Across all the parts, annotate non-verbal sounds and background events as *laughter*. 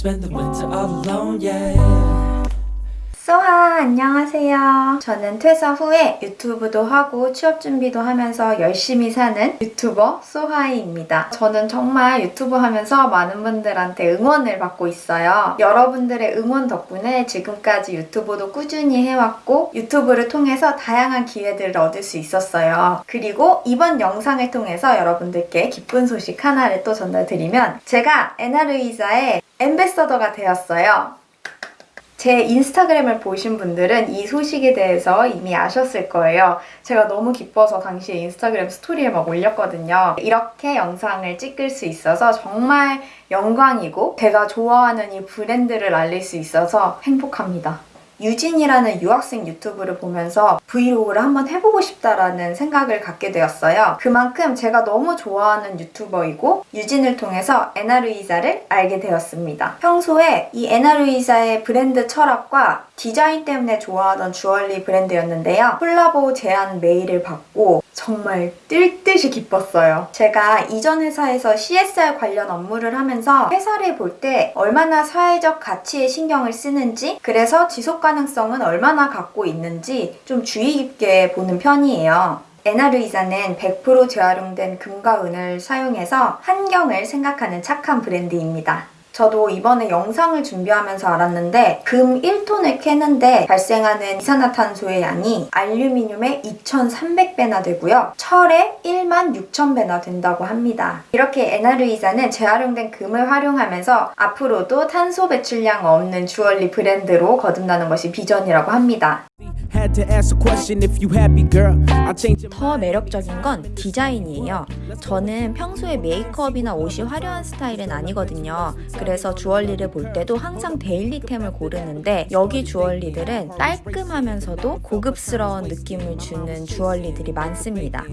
spend the winter alone, yeah. 소하 안녕하세요. 저는 퇴사 후에 유튜브도 하고 취업 준비도 하면서 열심히 사는 유튜버 소하이입니다. 저는 정말 유튜브 하면서 많은 분들한테 응원을 받고 있어요. 여러분들의 응원 덕분에 지금까지 유튜브도 꾸준히 해왔고 유튜브를 통해서 다양한 기회들을 얻을 수 있었어요. 그리고 이번 영상을 통해서 여러분들께 기쁜 소식 하나를 또 전달드리면 제가 에나르이자의 엠베서더가 되었어요. 제 인스타그램을 보신 분들은 이 소식에 대해서 이미 아셨을 거예요. 제가 너무 기뻐서 당시에 인스타그램 스토리에 막 올렸거든요. 이렇게 영상을 찍을 수 있어서 정말 영광이고 제가 좋아하는 이 브랜드를 알릴 수 있어서 행복합니다. 유진이라는 유학생 유튜브를 보면서 브이로그를 한번 해보고 싶다라는 생각을 갖게 되었어요. 그만큼 제가 너무 좋아하는 유튜버이고 유진을 통해서 에나루이자를 알게 되었습니다. 평소에 이 에나루이자의 브랜드 철학과 디자인 때문에 좋아하던 주얼리 브랜드였는데요. 콜라보 제안 메일을 받고 정말 뛸 듯이 기뻤어요. 제가 이전 회사에서 CSR 관련 업무를 하면서 회사를 볼 때 얼마나 사회적 가치에 신경을 쓰는지 그래서 지속 가능 성은 얼마나 갖고 있는지 좀 주의 깊게 보는 편이에요. 에나르이자는 100% 재활용된 금과 은을 사용해서 환경을 생각하는 착한 브랜드입니다. 저도 이번에 영상을 준비하면서 알았는데 금 1톤을 캐는데 발생하는 이산화탄소의 양이 알루미늄의 2,300배나 되고요. 철의 1만 6,000배나 된다고 합니다. 이렇게 에나르이자는 재활용된 금을 활용하면서 앞으로도 탄소 배출량 없는 주얼리 브랜드로 거듭나는 것이 비전이라고 합니다. 더 매력적인 건 디자인이에요. 저는 평소에 메이크업이나 옷이 화려한 스타일은 아니거든요. 그래서 주얼리를 볼 때도 항상 daily템을 고르는데 여기 주얼리들은 깔끔하면서도 고급스러운 느낌을 주는 주얼리들이 많습니다.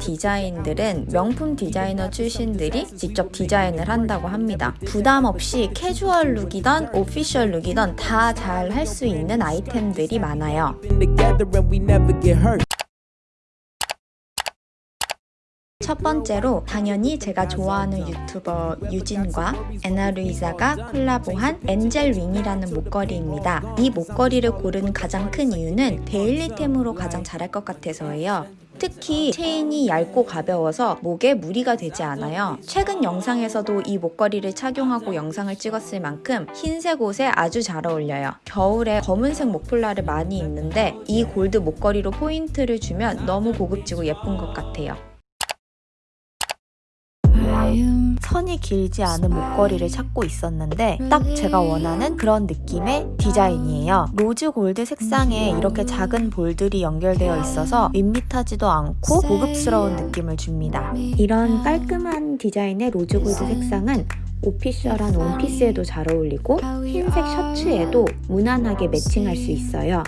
디자인들은 명품 디자이너 출신들이 직접 디자인을 한다고 합니다. 부담 없이 캐주얼 look이던 official look이던 다 잘 할 수 있는 아이템들이 많아요. 첫 번째로 당연히 제가 좋아하는 유튜버 유진과 에나루이자가 콜라보한 Angel Wing이라는 목걸이입니다. 이 목걸이를 고른 가장 큰 이유는 daily템으로 가장 잘할 것 같아서예요. 특히 체인이 얇고 가벼워서 목에 무리가 되지 않아요. 최근 영상에서도 이 목걸이를 착용하고 영상을 찍었을 만큼 흰색 옷에 아주 잘 어울려요. 겨울에 검은색 목폴라를 많이 입는데 이 골드 목걸이로 포인트를 주면 너무 고급지고 예쁜 것 같아요. 선이 길지 않은 목걸이를 찾고 있었는데 딱 제가 원하는 그런 느낌의 디자인이에요. rose gold 색상에 이렇게 작은 볼들이 연결되어 있어서 밋밋하지도 않고 고급스러운 느낌을 줍니다. 이런 깔끔한 디자인의 rose gold 색상은 official한 원피스에도 잘 어울리고 흰색 셔츠에도 무난하게 matching할 수 있어요.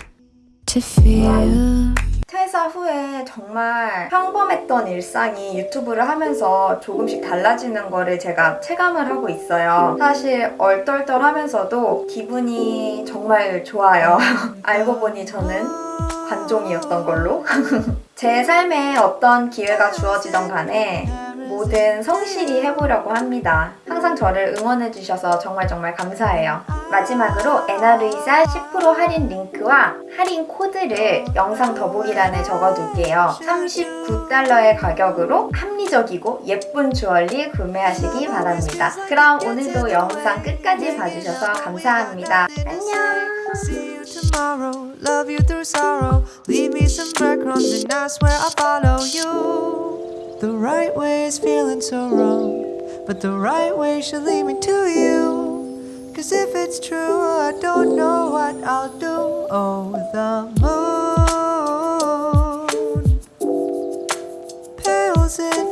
퇴사 후에 정말 평범했던 일상이 유튜브를 하면서 조금씩 달라지는 거를 제가 체감을 하고 있어요. 사실 얼떨떨하면서도 기분이 정말 좋아요. *laughs* 알고 보니 저는 관종이었던 걸로. *laughs* 제 삶에 어떤 기회가 주어지던 간에 뭐든 성실히 해보려고 합니다. 항상 저를 응원해주셔서 정말 정말 감사해요. 마지막으로 에나르이자 10% 할인 링크와 할인 코드를 영상 더보기란에 적어둘게요. 39달러의 가격으로 합리적이고 예쁜 주얼리 구매하시기 바랍니다. 그럼 오늘도 영상 끝까지 봐주셔서 감사합니다. 안녕! The right way is feeling so wrong, but the right way should lead me to you. Cause if it's true, I don't know what I'll do. Oh, the moon pales in